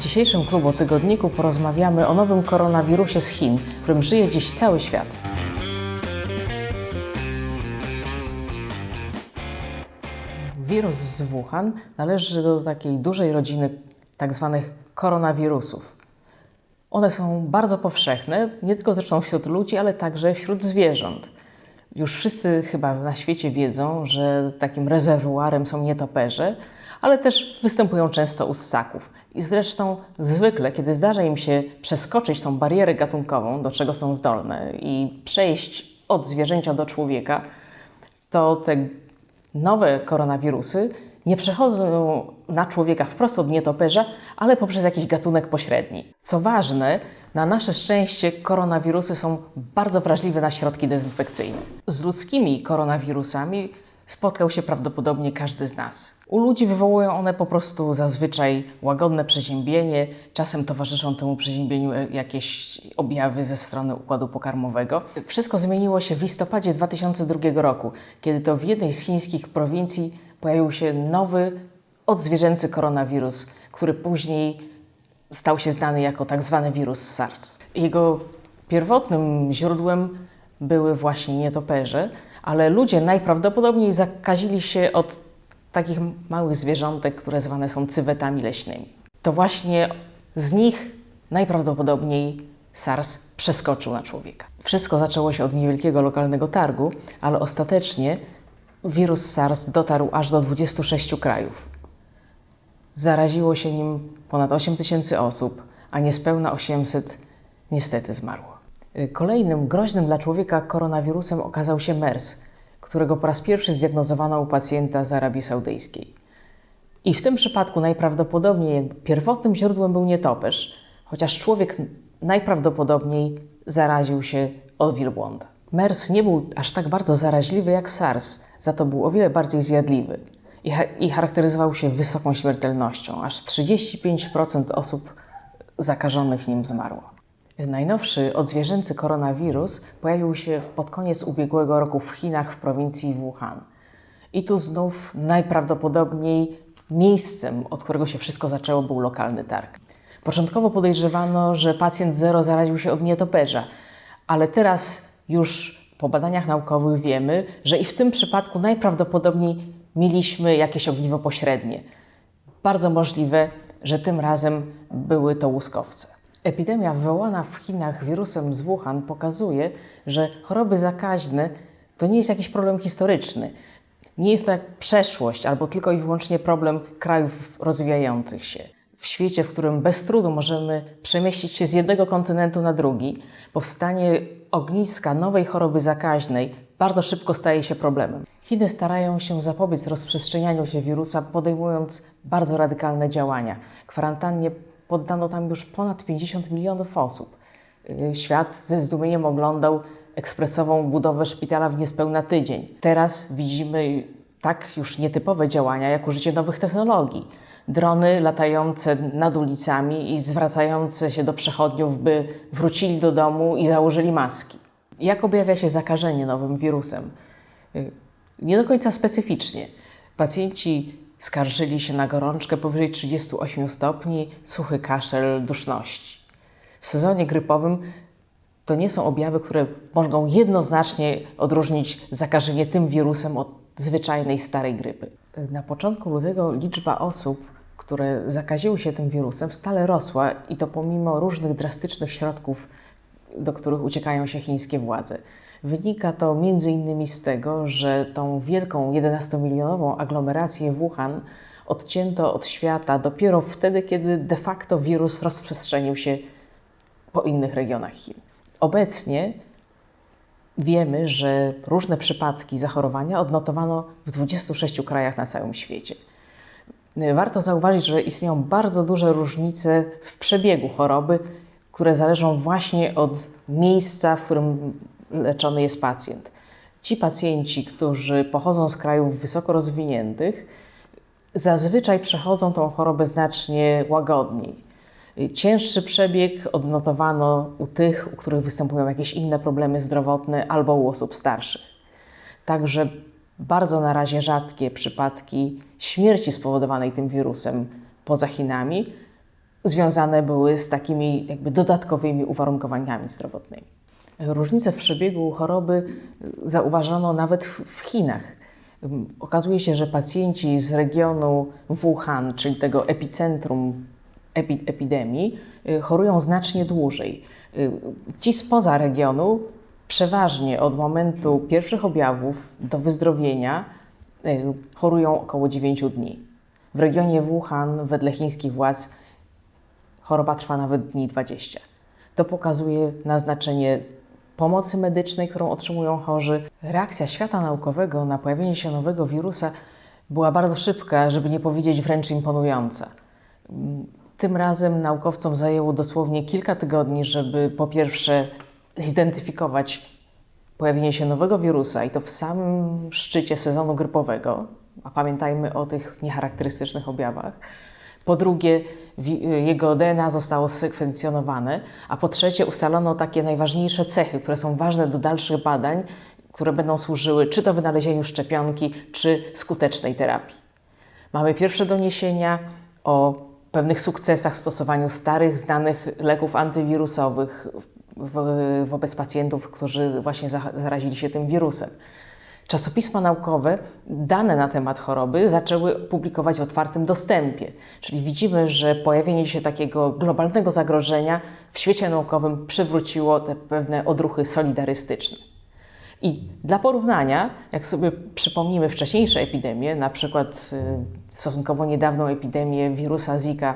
dzisiejszym klubu tygodniku porozmawiamy o nowym koronawirusie z Chin, którym żyje dziś cały świat. Wirus z Wuhan należy do takiej dużej rodziny tak zwanych koronawirusów. One są bardzo powszechne, nie tylko zresztą wśród ludzi, ale także wśród zwierząt. Już wszyscy chyba na świecie wiedzą, że takim rezerwuarem są nietoperze, ale też występują często u ssaków. I zresztą zwykle, kiedy zdarza im się przeskoczyć tą barierę gatunkową, do czego są zdolne, i przejść od zwierzęcia do człowieka, to te nowe koronawirusy nie przechodzą na człowieka wprost od nietoperza, ale poprzez jakiś gatunek pośredni. Co ważne, na nasze szczęście koronawirusy są bardzo wrażliwe na środki dezynfekcyjne. Z ludzkimi koronawirusami spotkał się prawdopodobnie każdy z nas. U ludzi wywołują one po prostu zazwyczaj łagodne przeziębienie, czasem towarzyszą temu przeziębieniu jakieś objawy ze strony układu pokarmowego. Wszystko zmieniło się w listopadzie 2002 roku, kiedy to w jednej z chińskich prowincji pojawił się nowy, odzwierzęcy koronawirus, który później stał się znany jako tak zwany wirus SARS. Jego pierwotnym źródłem były właśnie nietoperze, ale ludzie najprawdopodobniej zakazili się od takich małych zwierzątek, które zwane są cywetami leśnymi. To właśnie z nich najprawdopodobniej SARS przeskoczył na człowieka. Wszystko zaczęło się od niewielkiego lokalnego targu, ale ostatecznie wirus SARS dotarł aż do 26 krajów. Zaraziło się nim ponad 8 tysięcy osób, a niespełna 800 niestety zmarło. Kolejnym groźnym dla człowieka koronawirusem okazał się MERS, którego po raz pierwszy zdiagnozowano u pacjenta z Arabii Saudyjskiej. I w tym przypadku najprawdopodobniej pierwotnym źródłem był nietoperz, chociaż człowiek najprawdopodobniej zaraził się od wielbłąda. MERS nie był aż tak bardzo zaraźliwy jak SARS, za to był o wiele bardziej zjadliwy i, i charakteryzował się wysoką śmiertelnością. Aż 35% osób zakażonych nim zmarło. Najnowszy odzwierzęcy koronawirus pojawił się pod koniec ubiegłego roku w Chinach w prowincji Wuhan. I tu znów najprawdopodobniej miejscem, od którego się wszystko zaczęło, był lokalny targ. Początkowo podejrzewano, że pacjent zero zaraził się od nietoperza, ale teraz już po badaniach naukowych wiemy, że i w tym przypadku najprawdopodobniej mieliśmy jakieś ogniwo pośrednie. Bardzo możliwe, że tym razem były to łuskowce. Epidemia wywołana w Chinach wirusem z Wuhan pokazuje, że choroby zakaźne to nie jest jakiś problem historyczny. Nie jest to jak przeszłość albo tylko i wyłącznie problem krajów rozwijających się. W świecie, w którym bez trudu możemy przemieścić się z jednego kontynentu na drugi, powstanie ogniska nowej choroby zakaźnej bardzo szybko staje się problemem. Chiny starają się zapobiec rozprzestrzenianiu się wirusa, podejmując bardzo radykalne działania. Kwarantannie poddano tam już ponad 50 milionów osób. Świat ze zdumieniem oglądał ekspresową budowę szpitala w niespełna tydzień. Teraz widzimy tak już nietypowe działania, jak użycie nowych technologii. Drony latające nad ulicami i zwracające się do przechodniów, by wrócili do domu i założyli maski. Jak objawia się zakażenie nowym wirusem? Nie do końca specyficznie. Pacjenci skarżyli się na gorączkę powyżej 38 stopni, suchy kaszel, duszności. W sezonie grypowym to nie są objawy, które mogą jednoznacznie odróżnić zakażenie tym wirusem od zwyczajnej starej grypy. Na początku lutego liczba osób, które zakaziły się tym wirusem, stale rosła i to pomimo różnych drastycznych środków, do których uciekają się chińskie władze. Wynika to innymi z tego, że tą wielką 11-milionową aglomerację Wuhan odcięto od świata dopiero wtedy, kiedy de facto wirus rozprzestrzenił się po innych regionach Chin. Obecnie wiemy, że różne przypadki zachorowania odnotowano w 26 krajach na całym świecie. Warto zauważyć, że istnieją bardzo duże różnice w przebiegu choroby, które zależą właśnie od miejsca, w którym leczony jest pacjent. Ci pacjenci, którzy pochodzą z krajów wysoko rozwiniętych, zazwyczaj przechodzą tą chorobę znacznie łagodniej. Cięższy przebieg odnotowano u tych, u których występują jakieś inne problemy zdrowotne albo u osób starszych. Także bardzo na razie rzadkie przypadki śmierci spowodowanej tym wirusem poza Chinami związane były z takimi jakby dodatkowymi uwarunkowaniami zdrowotnymi. Różnice w przebiegu choroby zauważono nawet w Chinach. Okazuje się, że pacjenci z regionu Wuhan, czyli tego epicentrum epi epidemii, chorują znacznie dłużej. Ci spoza regionu przeważnie od momentu pierwszych objawów do wyzdrowienia chorują około 9 dni. W regionie Wuhan, wedle chińskich władz, choroba trwa nawet dni 20. To pokazuje na znaczenie pomocy medycznej, którą otrzymują chorzy. Reakcja świata naukowego na pojawienie się nowego wirusa była bardzo szybka, żeby nie powiedzieć wręcz imponująca. Tym razem naukowcom zajęło dosłownie kilka tygodni, żeby po pierwsze zidentyfikować pojawienie się nowego wirusa i to w samym szczycie sezonu grypowego, a pamiętajmy o tych niecharakterystycznych objawach. Po drugie, jego DNA zostało sekwencjonowane, a po trzecie ustalono takie najważniejsze cechy, które są ważne do dalszych badań, które będą służyły czy to wynalezieniu szczepionki, czy skutecznej terapii. Mamy pierwsze doniesienia o pewnych sukcesach w stosowaniu starych, znanych leków antywirusowych wobec pacjentów, którzy właśnie zarazili się tym wirusem. Czasopisma naukowe dane na temat choroby zaczęły publikować w otwartym dostępie, czyli widzimy, że pojawienie się takiego globalnego zagrożenia w świecie naukowym przywróciło te pewne odruchy solidarystyczne. I dla porównania, jak sobie przypomnimy wcześniejsze epidemie, na przykład y, stosunkowo niedawną epidemię wirusa Zika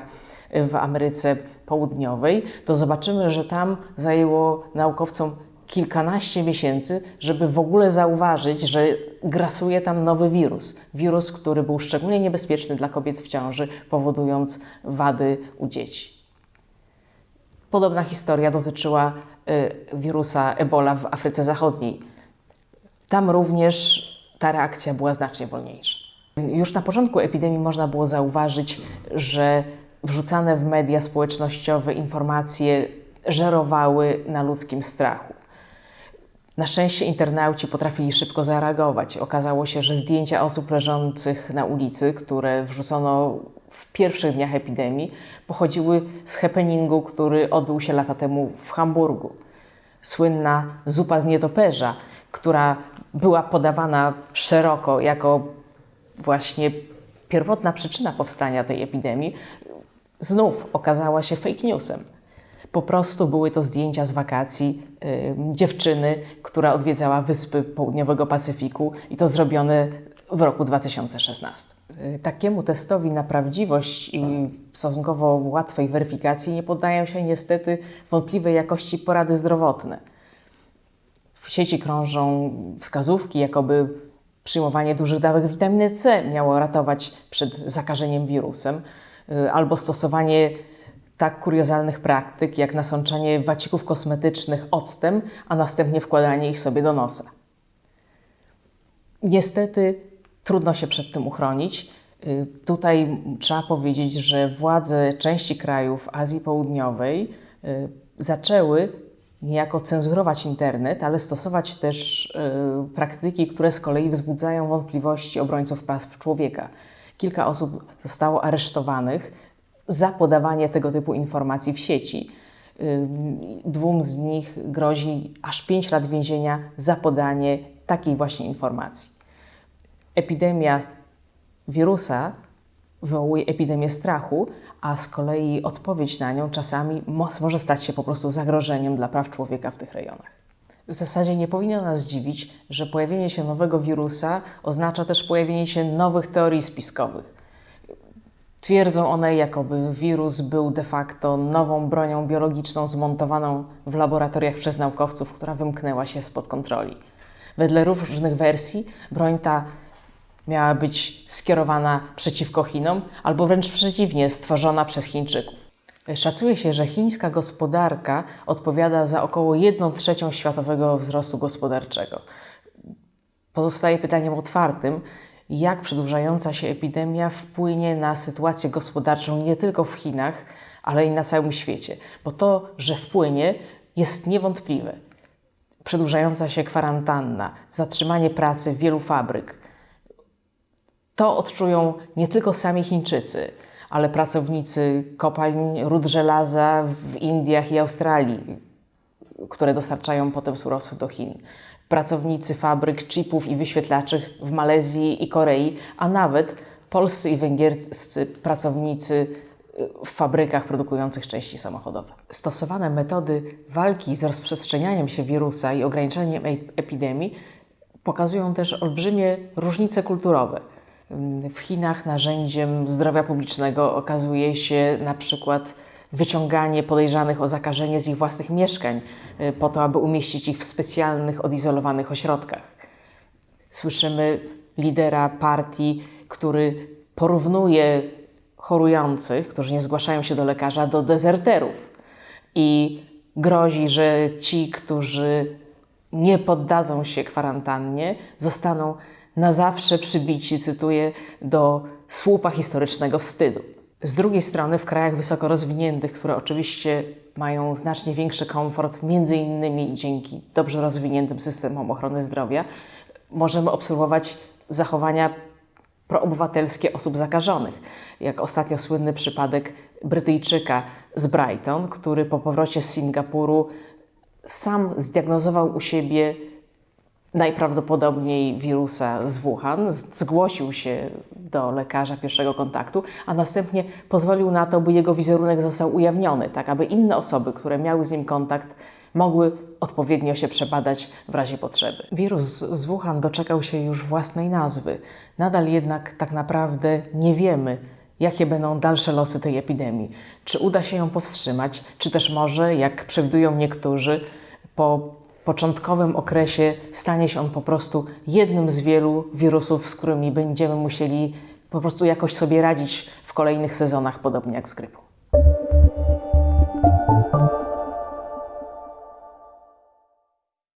w Ameryce Południowej, to zobaczymy, że tam zajęło naukowcom kilkanaście miesięcy, żeby w ogóle zauważyć, że grasuje tam nowy wirus. Wirus, który był szczególnie niebezpieczny dla kobiet w ciąży, powodując wady u dzieci. Podobna historia dotyczyła y, wirusa Ebola w Afryce Zachodniej. Tam również ta reakcja była znacznie wolniejsza. Już na początku epidemii można było zauważyć, że wrzucane w media społecznościowe informacje żerowały na ludzkim strachu. Na szczęście internauci potrafili szybko zareagować. Okazało się, że zdjęcia osób leżących na ulicy, które wrzucono w pierwszych dniach epidemii, pochodziły z happeningu, który odbył się lata temu w Hamburgu. Słynna zupa z nietoperza, która była podawana szeroko jako właśnie pierwotna przyczyna powstania tej epidemii, znów okazała się fake newsem. Po prostu były to zdjęcia z wakacji y, dziewczyny, która odwiedzała wyspy południowego Pacyfiku i to zrobione w roku 2016. Y, takiemu testowi na prawdziwość i stosunkowo łatwej weryfikacji nie poddają się niestety wątpliwej jakości porady zdrowotne. W sieci krążą wskazówki, jakoby przyjmowanie dużych dawek witaminy C miało ratować przed zakażeniem wirusem, y, albo stosowanie tak kuriozalnych praktyk, jak nasączanie wacików kosmetycznych octem, a następnie wkładanie ich sobie do nosa. Niestety trudno się przed tym uchronić. Y, tutaj trzeba powiedzieć, że władze części krajów Azji Południowej y, zaczęły niejako cenzurować internet, ale stosować też y, praktyki, które z kolei wzbudzają wątpliwości obrońców praw człowieka. Kilka osób zostało aresztowanych za podawanie tego typu informacji w sieci. Dwóm z nich grozi aż 5 lat więzienia za podanie takiej właśnie informacji. Epidemia wirusa wywołuje epidemię strachu, a z kolei odpowiedź na nią czasami może stać się po prostu zagrożeniem dla praw człowieka w tych rejonach. W zasadzie nie powinno nas dziwić, że pojawienie się nowego wirusa oznacza też pojawienie się nowych teorii spiskowych. Twierdzą one, jakoby wirus był de facto nową bronią biologiczną zmontowaną w laboratoriach przez naukowców, która wymknęła się spod kontroli. Wedle różnych wersji broń ta miała być skierowana przeciwko Chinom, albo wręcz przeciwnie, stworzona przez Chińczyków. Szacuje się, że chińska gospodarka odpowiada za około 1 trzecią światowego wzrostu gospodarczego. Pozostaje pytaniem otwartym, jak przedłużająca się epidemia wpłynie na sytuację gospodarczą nie tylko w Chinach, ale i na całym świecie. Bo to, że wpłynie, jest niewątpliwe. Przedłużająca się kwarantanna, zatrzymanie pracy wielu fabryk. To odczują nie tylko sami Chińczycy, ale pracownicy kopalń ród żelaza w Indiach i Australii, które dostarczają potem surowców do Chin. Pracownicy fabryk chipów i wyświetlaczy w Malezji i Korei, a nawet polscy i węgierscy pracownicy w fabrykach produkujących części samochodowe. Stosowane metody walki z rozprzestrzenianiem się wirusa i ograniczeniem epidemii pokazują też olbrzymie różnice kulturowe. W Chinach narzędziem zdrowia publicznego okazuje się na przykład wyciąganie podejrzanych o zakażenie z ich własnych mieszkań, y, po to, aby umieścić ich w specjalnych, odizolowanych ośrodkach. Słyszymy lidera partii, który porównuje chorujących, którzy nie zgłaszają się do lekarza, do dezerterów i grozi, że ci, którzy nie poddadzą się kwarantannie, zostaną na zawsze przybici, cytuję, do słupa historycznego wstydu. Z drugiej strony, w krajach wysoko rozwiniętych, które oczywiście mają znacznie większy komfort, między innymi dzięki dobrze rozwiniętym systemom ochrony zdrowia, możemy obserwować zachowania proobywatelskie osób zakażonych. Jak ostatnio słynny przypadek Brytyjczyka z Brighton, który po powrocie z Singapuru sam zdiagnozował u siebie najprawdopodobniej wirusa z Wuhan, zgłosił się do lekarza pierwszego kontaktu, a następnie pozwolił na to, by jego wizerunek został ujawniony, tak aby inne osoby, które miały z nim kontakt, mogły odpowiednio się przebadać w razie potrzeby. Wirus z Wuhan doczekał się już własnej nazwy. Nadal jednak tak naprawdę nie wiemy, jakie będą dalsze losy tej epidemii. Czy uda się ją powstrzymać, czy też może, jak przewidują niektórzy, po początkowym okresie stanie się on po prostu jednym z wielu wirusów, z którymi będziemy musieli po prostu jakoś sobie radzić w kolejnych sezonach, podobnie jak z grypą.